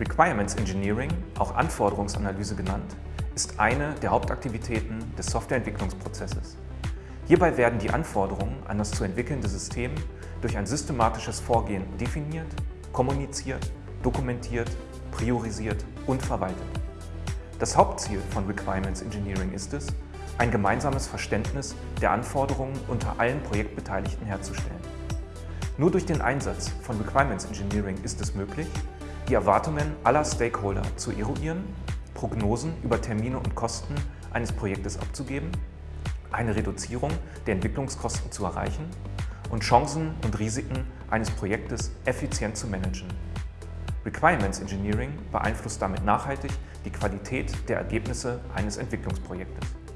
Requirements Engineering, auch Anforderungsanalyse genannt, ist eine der Hauptaktivitäten des Softwareentwicklungsprozesses. Hierbei werden die Anforderungen an das zu entwickelnde System durch ein systematisches Vorgehen definiert, kommuniziert, dokumentiert, priorisiert und verwaltet. Das Hauptziel von Requirements Engineering ist es, ein gemeinsames Verständnis der Anforderungen unter allen Projektbeteiligten herzustellen. Nur durch den Einsatz von Requirements Engineering ist es möglich, die Erwartungen aller Stakeholder zu eruieren, Prognosen über Termine und Kosten eines Projektes abzugeben, eine Reduzierung der Entwicklungskosten zu erreichen und Chancen und Risiken eines Projektes effizient zu managen. Requirements Engineering beeinflusst damit nachhaltig die Qualität der Ergebnisse eines Entwicklungsprojektes.